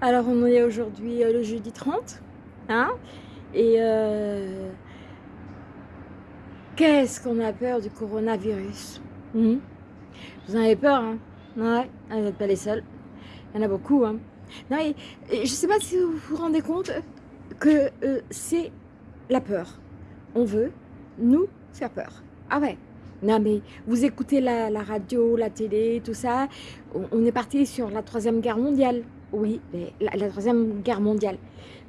alors on est aujourd'hui euh, le jeudi 30, hein, et euh, qu'est-ce qu'on a peur du coronavirus? Hmm? Vous en avez peur, hein? Ouais, vous n'êtes pas les seuls, il y en a beaucoup, hein non, et, je ne sais pas si vous vous rendez compte que euh, c'est la peur. On veut nous faire peur. Ah ouais, non mais vous écoutez la, radio, la télé, tout ça, on, est parti sur la troisième guerre mondiale. Oui, la, troisième guerre mondiale.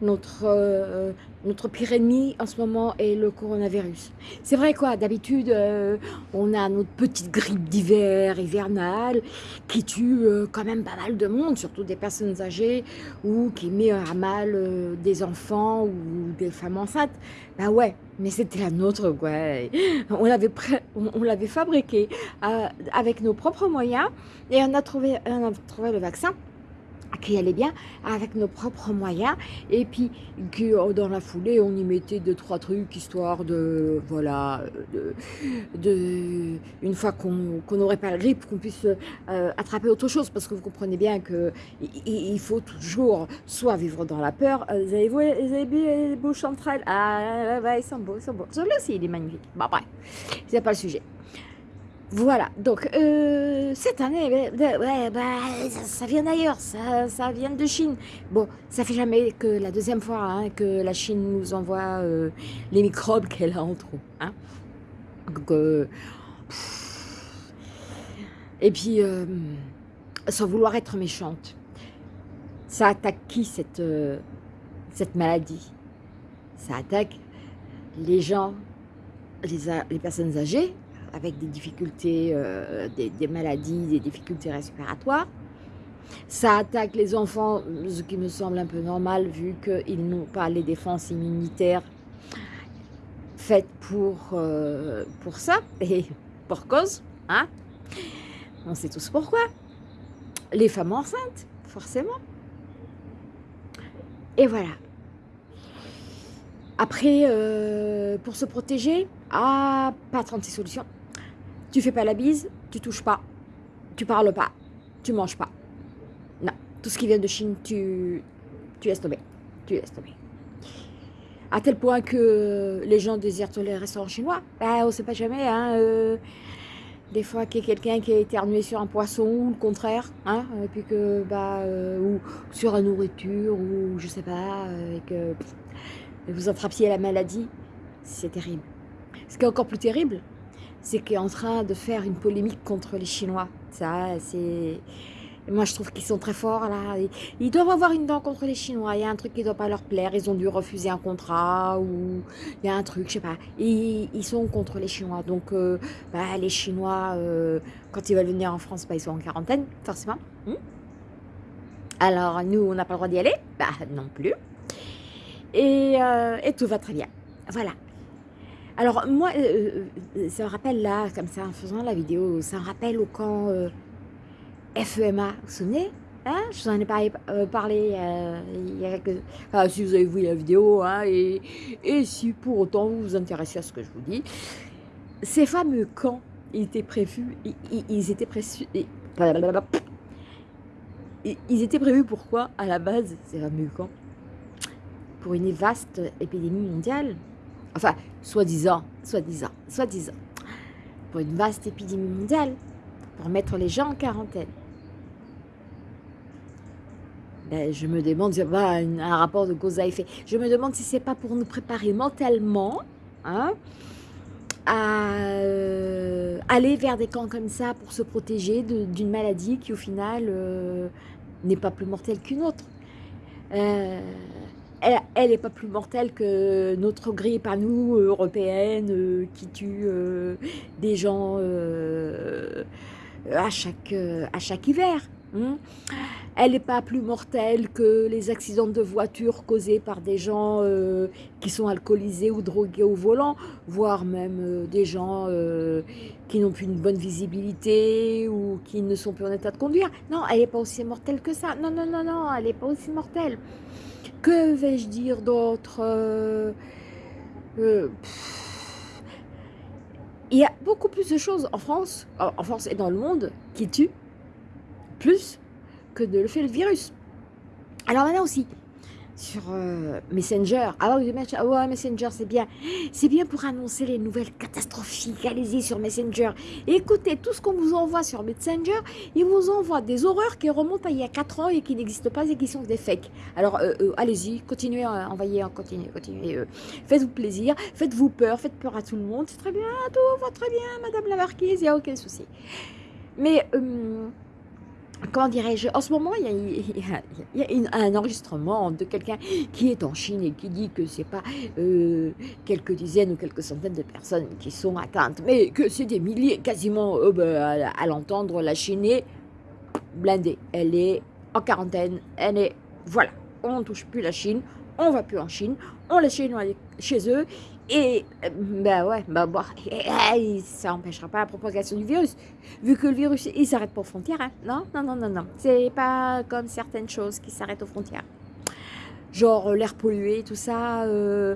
Notre, euh, notre pire ennemi en ce moment est le coronavirus. C'est vrai quoi, d'habitude, euh, on a notre petite grippe d'hiver, hivernale, qui tue euh, quand même pas mal de monde, surtout des personnes âgées, ou qui met à mal des enfants ou des femmes enceintes. Bah ouais, mais c'était la nôtre, quoi. On l'avait on, l'avait fabriqué avec nos propres moyens, et on a trouvé, on a trouvé le vaccin qui allait bien avec nos propres moyens. Et puis que oh, dans la foulée on y mettait deux trois trucs histoire de voilà de, une fois qu'on n'aurait pas la grippe qu'on puisse euh, attraper autre chose. Parce que vous comprenez bien que il, faut toujours soit vivre dans la peur. Euh, vous avez vu, vous avez vu les elles ah ouais, ils sont beaux ils sont beaux. Celui-là aussi il est magnifique. Bon bref c'est pas le sujet voilà, donc euh, cette année, ouais, bah, ça, vient d'ailleurs, ça, vient de Chine. Bon, ça fait jamais que la deuxième fois hein, que la Chine nous envoie euh, les microbes qu'elle a en trop. Hein. Euh, et puis, sans vouloir être méchante, ça attaque qui cette, maladie? Ça attaque les gens, les personnes âgées, avec des difficultés, euh, des, maladies, des difficultés respiratoires. Ça attaque les enfants, ce qui me semble un peu normal vu qu'ils n'ont pas les défenses immunitaires faites pour, euh, pour ça et pour cause. Hein On sait tous pourquoi. Les femmes enceintes, forcément. Et voilà. Après, euh, pour se protéger, ah, pas 36 solutions. Tu fais pas la bise, tu touches pas, tu parles pas, tu manges pas. Non, tout ce qui vient de Chine, tu, tu laisses tomber. Tu laisses tomber. À tel point que les gens désirent les restaurants chinois. Ben, on sait pas jamais, hein, euh, des fois qu'il y a quelqu'un qui a éternué sur un poisson ou le contraire, hein, et puis que, bah, euh, ou sur la nourriture, ou je sais pas, euh, et que vous attrapiez la maladie, c'est terrible. Ce qui est encore plus terrible, c'est qu'il est en train de faire une polémique contre les Chinois. Ça, c'est... Moi, je trouve qu'ils sont très forts, là. Ils doivent avoir une dent contre les Chinois. Il y a un truc qui ne doit pas leur plaire. Ils ont dû refuser un contrat ou il y a un truc, je sais pas. Ils, sont contre les Chinois. Donc, euh, bah, les Chinois, euh, quand ils veulent venir en France, bah, ils sont en quarantaine, forcément. Hmm. Alors, nous, on n'a pas le droit d'y aller? Bah, non plus. Et, euh, et tout va très bien. Voilà. Alors moi, euh, euh, ça me rappelle là, comme ça, en faisant la vidéo, ça me rappelle au camp euh, FEMA, vous vous souvenez hein Je vous en ai parlé, parlé il y a quelques... Enfin, si vous avez vu la vidéo, hein, et, si pour autant vous vous intéressez à ce que je vous dis, ces fameux camps, étaient prévus, ils, étaient prévus... Ils étaient prévus pourquoi, à la base, ces fameux camps? Pour une vaste épidémie mondiale enfin, soi-disant, soi-disant, soi-disant, pour une vaste épidémie mondiale, pour mettre les gens en quarantaine. Ben, je me demande, c'est pas un rapport de cause à effet, je me demande si c'est pas pour nous préparer mentalement, hein, à euh, aller vers des camps comme ça pour se protéger d'une maladie qui au final euh, n'est pas plus mortelle qu'une autre. Euh, elle n'est pas plus mortelle que notre grippe à nous, européenne, euh, qui tue euh, des gens euh, à, chaque, à chaque hiver. Hein. Elle n'est pas plus mortelle que les accidents de voiture causés par des gens qui sont alcoolisés ou drogués au volant, voire même des gens qui n'ont plus une bonne visibilité ou qui ne sont plus en état de conduire. Non, elle n'est pas aussi mortelle que ça. Non, non, non, non, elle n'est pas aussi mortelle. Que vais-je dire d'autre euh, euh, Il y a beaucoup plus de choses en France, en France et dans le monde, qui tuent plus que de le fait le virus. Alors maintenant aussi, sur euh, Messenger. Ah ouais, ouais Messenger, c'est bien. C'est bien pour annoncer les nouvelles catastrophiques. Allez-y sur Messenger. écoutez, tout ce qu'on vous envoie sur Messenger, il vous envoie des horreurs qui remontent à il y a 4 ans et qui n'existent pas et qui sont des fakes. Alors, euh, euh, allez-y, continuez à envoyer, continuez, continuez. Faites-vous plaisir, faites-vous peur, faites peur à tout le monde. C'est très bien, tout va très bien, Madame la Marquise, il n'y a aucun souci. Mais comment dirais-je, en ce moment, il y a, un enregistrement de quelqu'un qui est en Chine et qui dit que c'est pas euh, quelques dizaines ou quelques centaines de personnes qui sont atteintes, mais que c'est des milliers, quasiment, euh, bah, à, l'entendre, la Chine est blindée. Elle est en quarantaine, elle est, voilà, on ne touche plus la Chine, on va plus en Chine, on laisse chez eux, et, ben ouais, ben bon, ça n'empêchera pas la propagation du virus, vu que le virus, il s'arrête pas aux frontières, hein. Non, non, non, non, non. C'est pas comme certaines choses qui s'arrêtent aux frontières genre euh, l'air pollué, tout ça, euh,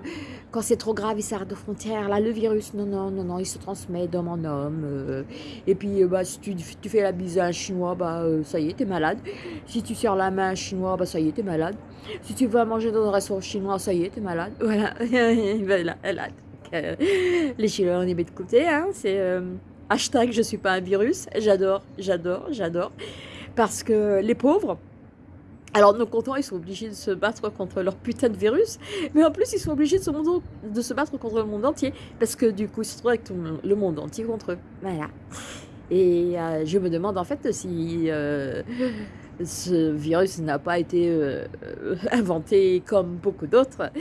quand c'est trop grave, il s'arrête aux frontières, là, le virus, non, non, non, non, il se transmet d'homme en homme, euh, et puis, bah, si tu, tu, fais la bise à un chinois, bah, ça y est, t'es malade, si tu serres la main à un chinois, bah, ça y est, t'es malade, si tu vas manger dans un restaurant chinois, ça y est, t'es malade, voilà, voilà, les chinois, on est mis de côté, hein, c'est hashtag je suis pas un virus, j'adore, j'adore, j'adore, parce que les pauvres, alors nos contents, ils sont obligés de se battre contre leur putain de virus, mais en plus ils sont obligés de se, de se battre contre le monde entier, parce que du coup ils se trouvent avec tout le monde entier contre eux. Voilà. Et euh, je me demande en fait si euh, ce virus n'a pas été euh, inventé comme beaucoup d'autres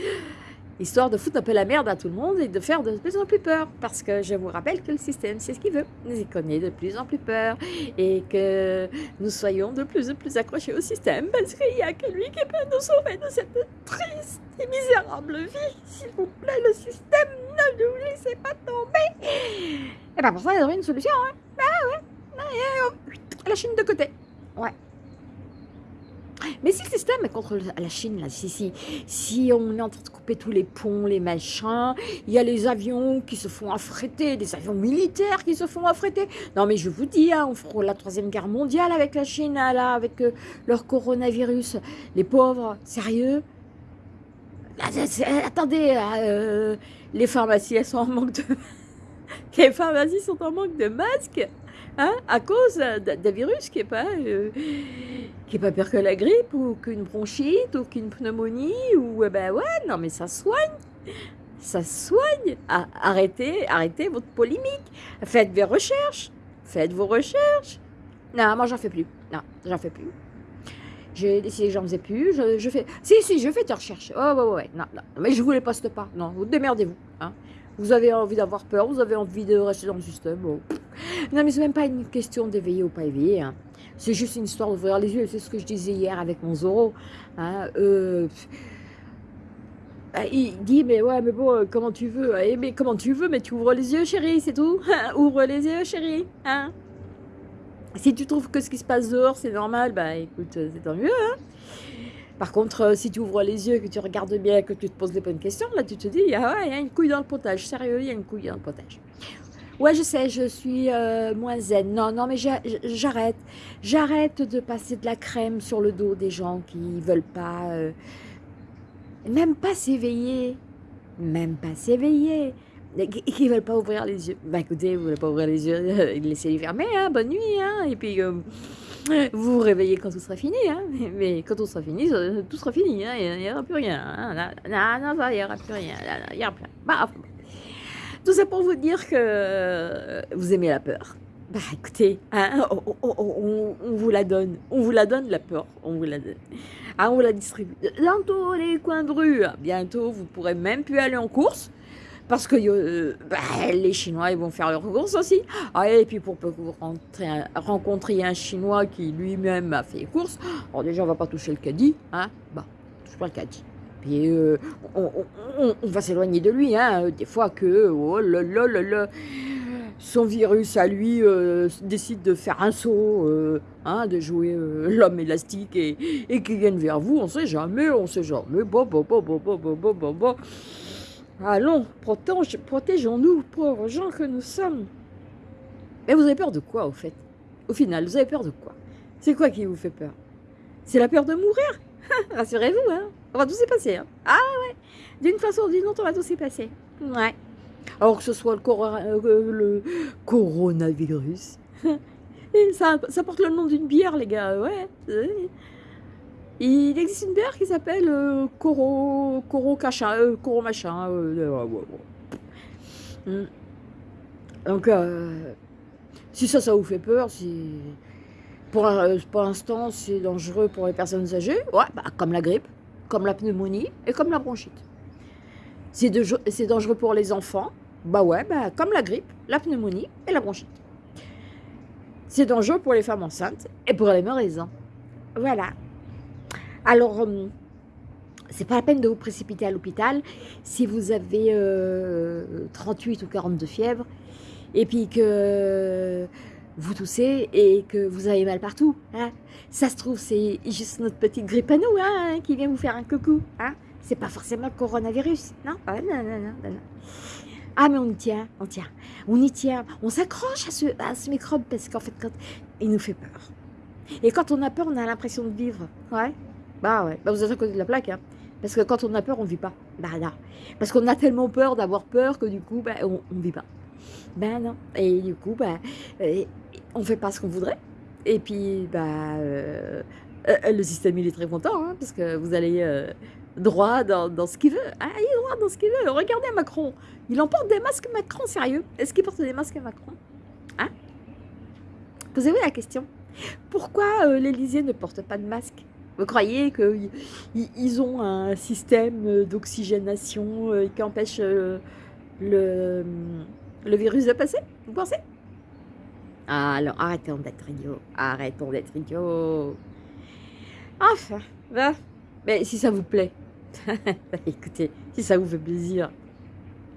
histoire de foutre un peu la merde à tout le monde et de faire de plus en plus peur. Parce que je vous rappelle que le système, c'est ce qu'il veut. Nous y connaît de plus en plus peur et que nous soyons de plus en plus accrochés au système parce qu'il n'y a que lui qui peut nous sauver de cette triste et misérable vie. S'il vous plaît, le système, ne nous laissez pas tomber. Et bien pour ça, il y aurait une solution. Hein. Ah ouais. La Chine de côté. Ouais. Mais si le système est contre la Chine, là, si, si, si on est en train de couper tous les ponts, les machins, il y a les avions qui se font affréter, des avions militaires qui se font affréter. Non, mais je vous dis, hein, on fera la troisième guerre mondiale avec la Chine, là, avec euh, leur coronavirus. Les pauvres, sérieux? Attendez, euh, les pharmacies, elles sont en manque de... les pharmacies sont en manque de masques? Hein, à cause d'un virus qui n'est pas, euh, pas pire que la grippe ou qu'une bronchite ou qu'une pneumonie ou eh ben ouais non mais ça soigne. Ça soigne. Arrêtez arrêtez votre polémique. Faites vos recherches. Faites vos recherches. Non moi j'en fais plus. Non j'en fais plus. J'ai décidé que j'en faisais plus. Je, fais si si je fais tes recherches. Oh ouais ouais. Non, non mais je vous les poste pas. Non vous démerdez-vous hein vous avez envie d'avoir peur, vous avez envie de rester dans le système. Bon. Non, mais c'est même pas une question d'éveiller ou pas éveiller. Hein. C'est juste une histoire d'ouvrir les yeux. C'est ce que je disais hier avec mon Zoro. Hein. Euh, il dit, mais ouais, mais bon, euh, comment tu veux eh, Mais comment tu veux Mais tu ouvres les yeux, chérie, c'est tout. Ouvre les yeux, chérie. Hein si tu trouves que ce qui se passe dehors, c'est normal, bah écoute, euh, c'est tant mieux. Par contre, euh, si tu ouvres les yeux, que tu regardes bien, que tu te poses les bonnes questions, là, tu te dis, ah ouais, il y a une couille dans le potage. Sérieux, il y a une couille dans le potage. Ouais, je sais, je suis euh, moins zen. Non, non, mais j'arrête. J'arrête de passer de la crème sur le dos des gens qui veulent pas... Euh, même pas s'éveiller. Même pas s'éveiller. Qui veulent pas ouvrir les yeux. Bah écoutez, vous voulez pas ouvrir les yeux, laissez-les fermer, hein, bonne nuit, hein. Et puis... Vous vous réveillez quand tout sera fini, hein mais quand tout sera fini, tout sera fini, hein il n'y aura plus rien. Hein non, non, il n'y aura plus rien. Il y aura plus. Bah, tout ça pour vous dire que vous aimez la peur. Bah écoutez, hein, on, vous la donne, on vous la donne la peur, on vous la donne. Ah, on la distribue. Dans tous les coins de rue, bientôt vous pourrez même plus aller en course parce que euh, bah, les Chinois, ils vont faire leurs courses aussi. Ah, et puis pour rencontriez un Chinois qui lui-même a fait les courses, alors déjà, on va pas toucher le caddie, hein, bah, touche pas le caddie. Puis euh, on, va s'éloigner de lui, hein, des fois que, oh son virus à lui euh, décide de faire un saut, hein, de jouer l'homme élastique et, et qu'il vienne vers vous, on sait jamais, on sait jamais, bon, bon, bon, bon, bon, bon, bon, bon. Allons, protégeons-nous, pauvres gens que nous sommes. Mais vous avez peur de quoi, au fait? Au final, vous avez peur de quoi? C'est quoi qui vous fait peur? C'est la peur de mourir? Rassurez-vous, hein. On va tous y passer. Hein. Ah ouais. D'une façon ou d'une autre, on va tous y passer. Ouais. Alors que ce soit le, euh, coronavirus. Ça, ça porte le nom d'une bière, les gars. Ouais. Il existe une bière qui s'appelle euh, Coro, Coro Cacha, euh, Coro Machin. Euh, hmm. Donc, si ça, ça vous fait peur, pour, pour l'instant c'est dangereux pour les personnes âgées, ouais, bah, comme la grippe, comme la pneumonie et comme la bronchite. C'est dangereux pour les enfants, bah ouais, bah, comme la grippe, la pneumonie et la bronchite. C'est dangereux pour les femmes enceintes et pour les mères Voilà. Alors, euh, c'est pas la peine de vous précipiter à l'hôpital si vous avez 38 euh, ou 42 fièvres et puis que vous toussez et que vous avez mal partout. Hein. Ça se trouve, c'est juste notre petite grippe à nous hein, qui vient vous faire un coucou. Hein. C'est pas forcément le coronavirus. Non, ah, non, non, non, non. Ah, mais on y tient, on tient. On y tient. On s'accroche à ce, à ce microbe parce qu'en fait, quand, il nous fait peur. Et quand on a peur, on a l'impression de vivre. Ouais. Bah ouais, bah vous êtes à côté de la plaque, hein. Parce que quand on a peur, on ne vit pas. Bah non. Parce qu'on a tellement peur d'avoir peur que du coup, bah, on ne vit pas. Ben non. Et du coup, bah, euh, on ne fait pas ce qu'on voudrait. Et puis, bah, euh, euh, le système, il est très content, hein, parce que vous allez droit dans, ce qu'il veut. Ah, il est droit dans ce qu'il veut. Regardez Macron. Il emporte des masques Macron, sérieux. Est-ce qu'il porte des masques Macron? Hein? Posez-vous la question. Pourquoi l'Élysée ne porte pas de masque? Vous croyez qu'ils ont un système d'oxygénation euh, qui empêche euh, le, le virus de passer? Vous pensez? Ah, Alors, arrêtons d'être idiots. Arrêtons d'être idiots. Enfin, bah, mais si ça vous plaît, écoutez, si ça vous fait plaisir,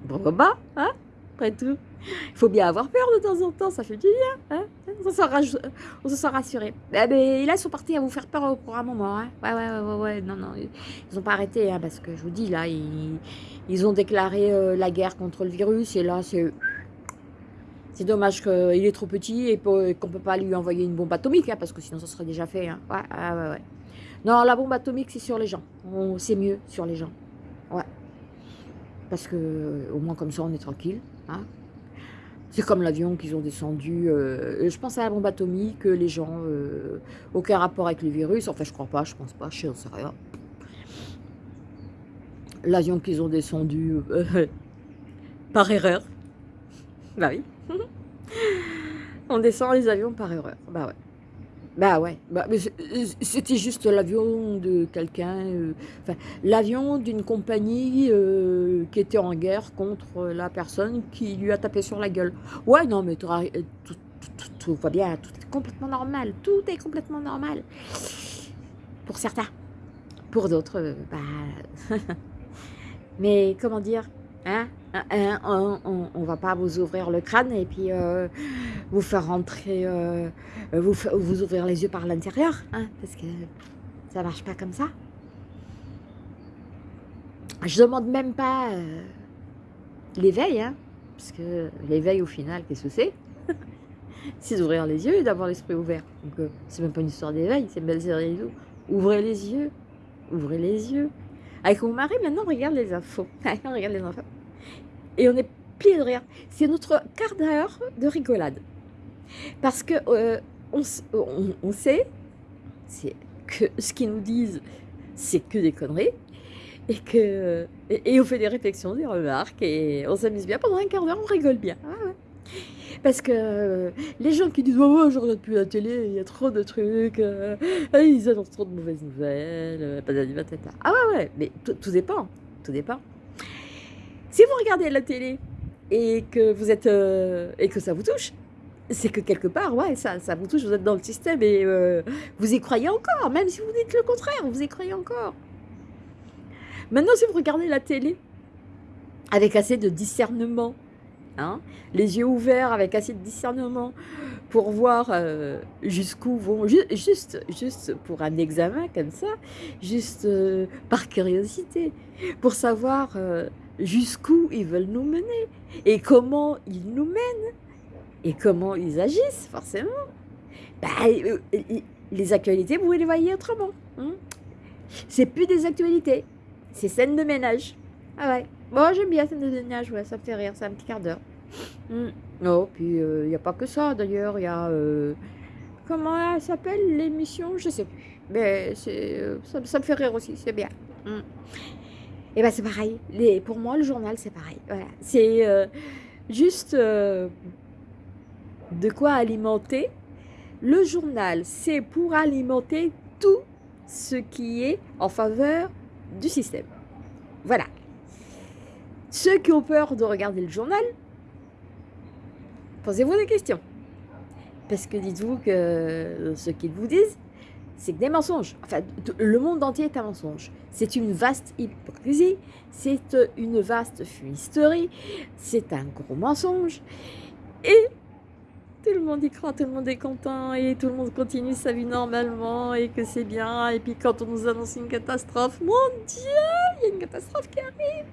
bon bah, hein, après tout. Il faut bien avoir peur de temps en temps, ça fait du bien. Hein on, se sent rassuré. Eh ben, là, ils sont partis à vous faire peur pour un moment. Hein ouais, ouais, ouais, ouais, non, non. Ils n'ont pas arrêté, hein, parce que je vous dis, là, ils, ont déclaré euh, la guerre contre le virus. Et là, c'est... C'est dommage qu'il est trop petit et qu'on ne peut pas lui envoyer une bombe atomique, hein, parce que sinon ça serait déjà fait. Hein. Ouais, ouais, ouais. Non, la bombe atomique, c'est sur les gens. C'est mieux sur les gens. Ouais. Parce que au moins comme ça, on est tranquille. C'est comme l'avion qu'ils ont descendu. Euh, je pense à la bombe atomique, les gens, euh, aucun rapport avec le virus. Enfin, je crois pas, je pense pas, je sais rien. L'avion qu'ils ont descendu euh, par erreur. Bah oui. On descend les avions par erreur. Bah ouais. Bah ouais, bah, c'était juste l'avion de quelqu'un, euh, l'avion d'une compagnie euh, qui était en guerre contre la personne qui lui a tapé sur la gueule. Ouais, non, mais tout, tout, va bien, tout est complètement normal, tout est complètement normal. Pour certains. Pour d'autres, euh, bah... mais comment dire, hein Hein, on, on, va pas vous ouvrir le crâne et puis euh, vous faire rentrer, euh, vous, vous ouvrir les yeux par l'intérieur, hein, parce que ça marche pas comme ça. Je demande même pas euh, l'éveil, hein, parce que l'éveil au final, qu'est-ce que c'est? C'est d'ouvrir les yeux et d'avoir l'esprit ouvert. Donc c'est même pas une histoire d'éveil, c'est une série Ouvrez les yeux, ouvrez les yeux. Avec mon mari, maintenant, on regarde les infos. on regarde les infos et on est plié de rire. C'est notre quart d'heure de rigolade. Parce que euh, on, sait que ce qu'ils nous disent, c'est que des conneries. Et, que, et, on fait des réflexions, des remarques, et on s'amuse bien. Pendant un quart d'heure, on rigole bien. Ah Parce que les gens qui disent oh, « je regarde plus la télé, il y a trop de trucs, euh, ils annoncent trop de mauvaises nouvelles, euh, Ah ouais, ouais, mais tout dépend, tout dépend. Si vous regardez la télé et que vous êtes euh, et que ça vous touche, c'est que quelque part, ouais, ça, ça vous touche, vous êtes dans le système et euh, vous y croyez encore, même si vous dites le contraire, vous y croyez encore. Maintenant, si vous regardez la télé avec assez de discernement, hein, les yeux ouverts avec assez de discernement pour voir euh, jusqu'où vont, juste, juste pour un examen comme ça, juste par curiosité, pour savoir jusqu'où ils veulent nous mener et comment ils nous mènent et comment ils agissent, forcément. Bah, euh, les actualités, vous les voyez autrement. Hein. c'est plus des actualités, c'est scène de ménage. Ah ouais, bon, j'aime bien scène de ménage, ouais, ça me fait rire, c'est un petit quart d'heure. Hmm. oh, puis il euh, n'y a pas que ça d'ailleurs, il y a. Euh, comment elle s'appelle l'émission Je sais plus. Mais euh, ça, me fait rire aussi, c'est bien. Hmm. Et ben c'est pareil. Les, pour moi, le journal, c'est pareil. Voilà. C'est juste de quoi alimenter? Le journal, c'est pour alimenter tout ce qui est en faveur du système. Voilà. Ceux qui ont peur de regarder le journal, posez-vous des questions. Parce que dites-vous que ce qu'ils vous disent, c'est que des mensonges. Enfin, le monde entier est un mensonge. C'est une vaste hypocrisie, c'est une vaste fumisterie, c'est un gros mensonge. Et tout le monde y croit, tout le monde est content et tout le monde continue sa vie normalement et que c'est bien. Et puis quand on nous annonce une catastrophe, mon Dieu, il y a une catastrophe qui arrive.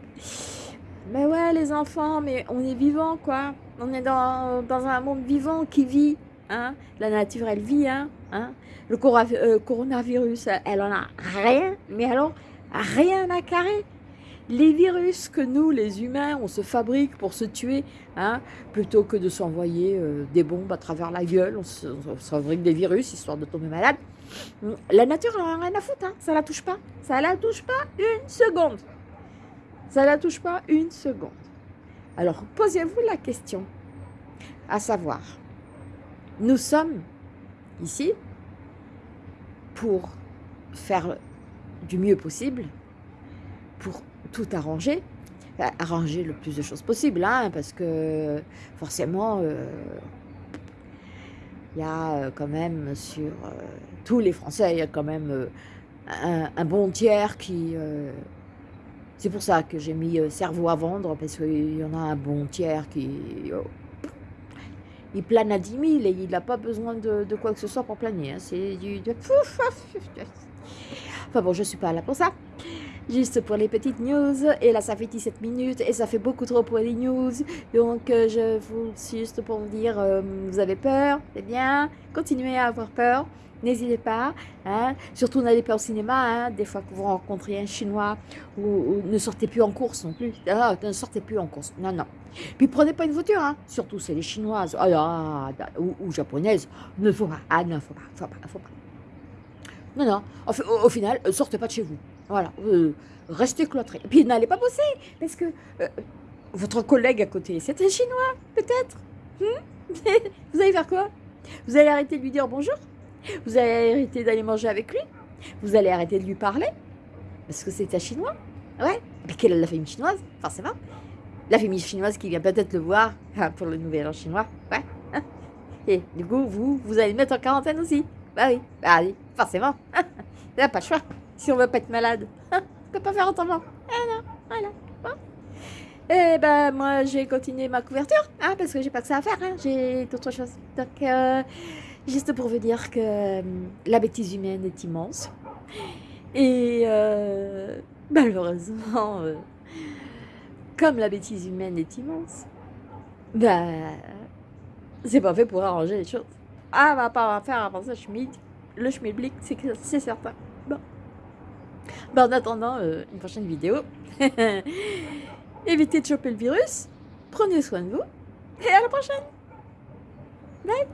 Mais ouais, les enfants, mais on est vivant, quoi. On est dans, dans un monde vivant qui vit. Hein. La nature, elle vit. Hein. hein. Le euh, coronavirus, elle en a rien, mais alors rien à carrer les virus que nous, les humains, on se fabrique pour se tuer, hein, plutôt que de s'envoyer euh, des bombes à travers la gueule, on se, fabrique des virus histoire de tomber malade. La nature, elle n'a rien à foutre, hein, ça la touche pas. Ça la touche pas une seconde. Ça la touche pas une seconde. Alors, posez-vous la question, à savoir, nous sommes ici pour faire du mieux possible, pour tout arranger, arranger le plus de choses possible, hein, parce que forcément, euh, il y a euh, quand même sur euh, tous les Français, il y a quand même un, bon tiers qui... c'est pour ça que j'ai mis cerveau à vendre, parce qu'il y en a un bon tiers qui... Oh, il plane à 10 000 et il n'a pas besoin de, quoi que ce soit pour planer. Hein. C'est du... Enfin bon, je ne suis pas là pour ça juste pour les petites news. Et là, ça fait 17 minutes et ça fait beaucoup trop pour les news. Donc, euh, je vous juste pour vous dire, euh, vous avez peur, c'est bien. Continuez à avoir peur. N'hésitez pas, hein. surtout n'allez pas au cinéma, hein. des fois que vous rencontrez un Chinois, ou, ne sortez plus en course non plus, ah, ne sortez plus en course, non, non. Puis prenez pas une voiture, hein. surtout c'est les Chinoises ah, ou, japonaises, ne faut pas, ah non, faut pas, faut pas, faut pas. Non, non, au, au final, sortez pas de chez vous. Voilà, euh, restez cloîtrés. Et puis n'allez pas bosser, parce que euh, votre collègue à côté, c'est un Chinois, peut-être. Hmm? vous allez faire quoi? Vous allez arrêter de lui dire bonjour? Vous allez arrêter d'aller manger avec lui? Vous allez arrêter de lui parler? Parce que c'est un Chinois Ouais, mais quelle est la famille chinoise, forcément La famille chinoise qui vient peut-être le voir hein, pour le nouvel an chinois, ouais. Et du coup, vous, vous allez le mettre en quarantaine aussi. Bah oui, bah oui, forcément. N'y a pas le choix si on veut pas être malade. Hein on peut pas faire autrement. Ah non, voilà. Bon. Et eh ben moi j'ai continué ma couverture, hein, parce que j'ai pas que ça à faire, hein, j'ai d'autres choses. Donc euh, juste pour vous dire que euh, la bêtise humaine est immense. Et euh, malheureusement, comme la bêtise humaine est immense, ben c'est pas fait pour arranger les choses. Ah, va pas faire avancer le schmid. Le schmilblick, c'est certain. Bah, en attendant euh, une prochaine vidéo, évitez de choper le virus, prenez soin de vous, et à la prochaine. Bye